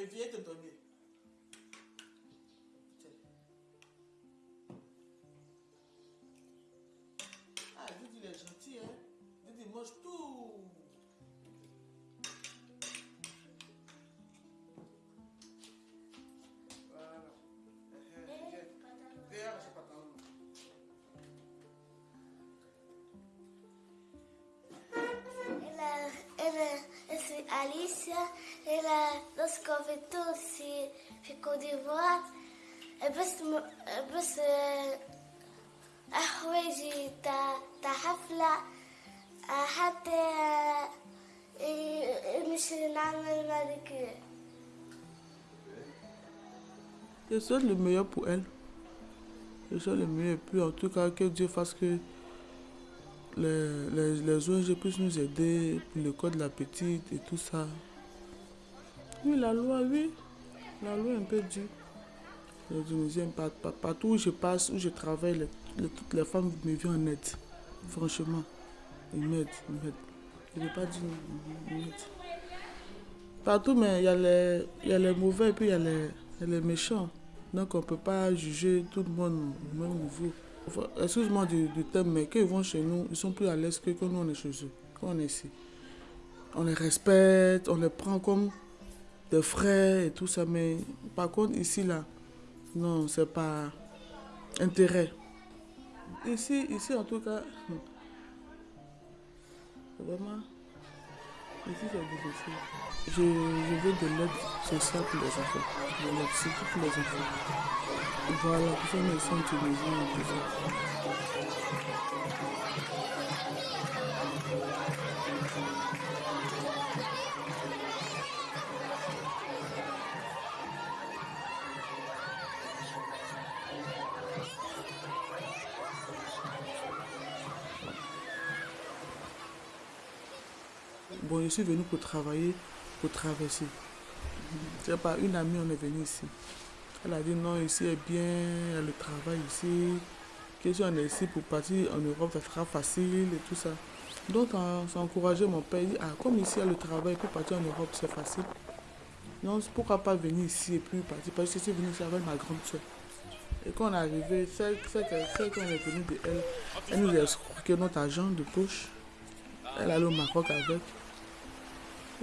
viens, viens te donner. ela, nosso convidou se ficou de volta. بس بس أحويجي تا تا حفلة حتى مش نعمل مانيكير Je souhaite le meilleur pour elle. Je souhaite le meilleur. Et puis en tout cas, que Dieu fasse que les, les, les ONG puissent nous aider pour le code de la petite et tout ça. Oui, la loi, oui. La loi est un peu dure. Partout où je passe, où je travaille, toutes les femmes me viennent en aide. Franchement. Ils m'aident, ils m'aident. Je ne pas dire ils. Partout, mais il y, a les- il y a les mauvais et puis il y a les, méchants. Donc on ne peut pas juger tout le monde au même niveau. Enfin, Excuse-moi du, du thème, mais quand ils vont chez nous, ils sont plus à l'aise que quand nous on est chez eux, quand on est ici. On les respecte, on les prend comme des frères et tout ça, mais par contre ici là, non, c'est pas intérêt. Ici, ici en tout cas, vraiment, ici c'est difficile. Je, je veux de l'aide sociale pour les enfants. De l'aide surtout pour les enfants. Voilà, pour ça, on est ici en Tunisie et tout ça. Bon, je suis venu pour travailler, pour traverser. C'est pas une amie, on est venu ici. Elle a dit non, ici est bien, il a le travail ici. Que si on est ici pour partir en Europe, ça sera facile et tout ça. Donc, on s'est encouragé, mon père dit, ah, comme ici il a le travail, pour partir en Europe, c'est facile. Non, pourquoi pas venir ici et puis partir? Parce que je suis venu ici avec ma grande soeur. Et quand on est arrivé, celle, qu'on est venu de elle, elle nous a escroqué notre argent de poche. Elle allait au Maroc avec.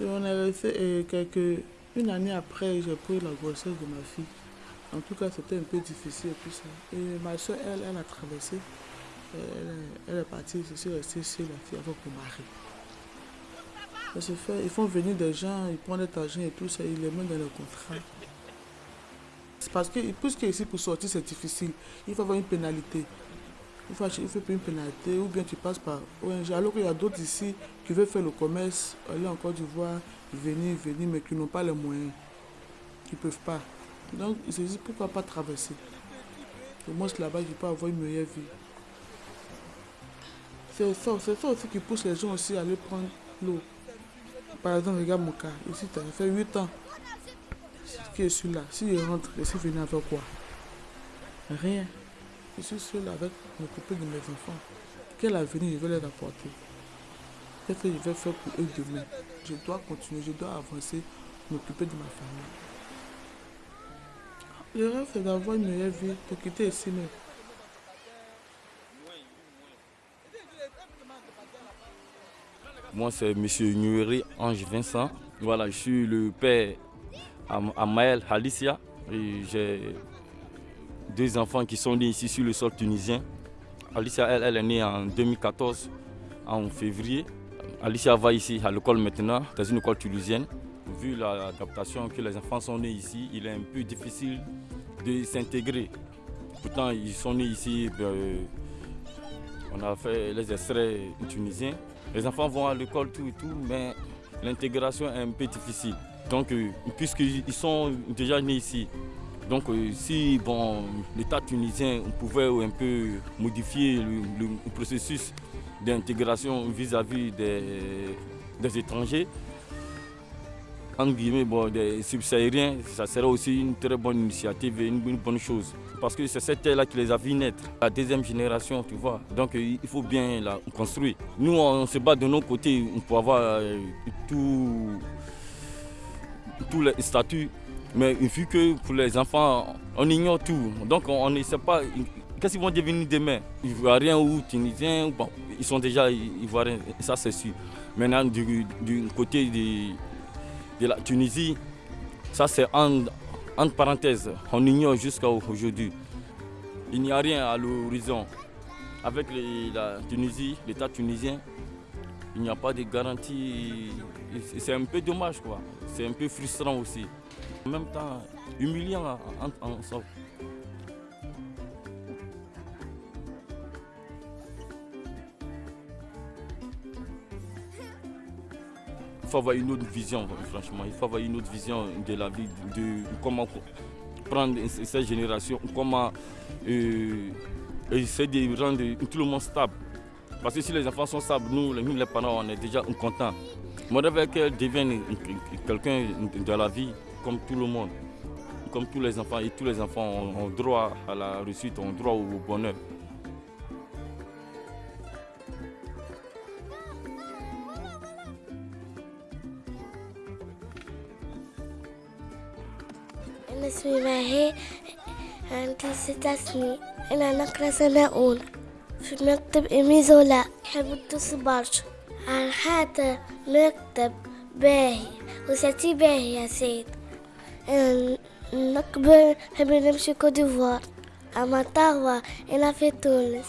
Et on est resté et quelques, une année après, j'ai pris la grossesse de ma fille. En tout cas, c'était un peu difficile et tout ça. Et ma soeur, elle, elle a traversé. Elle, est- elle est partie, je suis restée chez la fille avec mon mari. Ça se fait, ils font venir des gens, ils prennent cet argent et tout ça, ils les mettent dans le contrat. C'est parce que, puisque ici pour sortir c'est difficile, il faut avoir une pénalité. Il faut, il une pénalité ou bien tu passes par ONG. Alors qu'il y a d'autres ici qui veulent faire le commerce, aller en Côte d'Ivoire, venir, venir, mais qui n'ont pas les moyens. Qui ne peuvent pas. Donc ils se disent pourquoi pas traverser? Au moins là-bas, je peux avoir une meilleure vie. C'est ça, c'est ça aussi qui pousse les gens aussi à aller prendre l'eau. Par exemple, regarde mon cas. Ici, ça fait 8 ans que je suis là. Si je rentre, je suis venu avec quoi? Rien. Je suis seul avec m'occuper de mes enfants. Quel avenir je vais leur apporter? Qu'est-ce que je vais faire pour eux demain? Je dois continuer, je dois avancer, m'occuper de ma famille. Le rêve, c'est d'avoir une meilleure vie pour quitter ici même. Moi, c'est M. Nueri Ange Vincent. Voilà, je suis le père à, à Maël Alicia. Et j'ai deux enfants qui sont nés ici sur le sol tunisien. Alicia, elle, elle est née en 2014, en février. Alicia va ici à l'école maintenant, dans une école tunisienne. Vu l'adaptation que les enfants sont nés ici, il est un peu difficile de s'intégrer. Pourtant, ils sont nés ici, ben, on a fait les extraits tunisiens. Les enfants vont à l'école, tout et tout, mais l'intégration est un peu difficile. Donc, euh, puisqu'ils sont déjà nés ici, donc euh, si bon, l'État tunisien pouvait un peu modifier le, processus d'intégration vis-à-vis des, étrangers, entre guillemets, bon, des subsahariens, ça serait aussi une très bonne initiative et une, bonne chose. Parce que c'est cette terre-là qui les a vus naître, la deuxième génération, tu vois. Donc euh, il faut bien la construire. Nous, on se bat de nos côtés pour avoir euh, tout, tous les statuts Mais vu que pour les enfants, on ignore tout. Donc on ne sait pas qu'est-ce qu'ils vont devenir demain? Ivoiriens ou Tunisiens, bon, ils sont déjà Ivoiriens, ça c'est sûr. Maintenant, du, côté de, la Tunisie, ça c'est en, entre parenthèses. On ignore jusqu'à aujourd'hui. Il n'y a rien à l'horizon. Avec la Tunisie, l'État tunisien, il n'y a pas de garantie. C'est un peu dommage, quoi. C'est un peu frustrant aussi. En même temps, humiliant en, en. Il faut avoir une autre vision, franchement. Il faut avoir une autre vision de la vie, de, comment prendre cette génération, comment euh, essayer de rendre tout le monde stable. Parce que si les enfants sont stables, nous, les parents, on est déjà contents. Moi, je veux qu'elle devienne quelqu'un de la vie comme tout le monde, comme tous les enfants. Et tous les enfants ont droit à la réussite, ont droit au bonheur. أنا اسمي ماهي عندي ست سنين أنا نقرأ سنة أولى في مكتب إيمي زولا حب الدرس برشا عن حتى مكتب باهي وساتي باهي يا سيد نقبل نحب نمشي كوديفوار أما طاوة أنا في تونس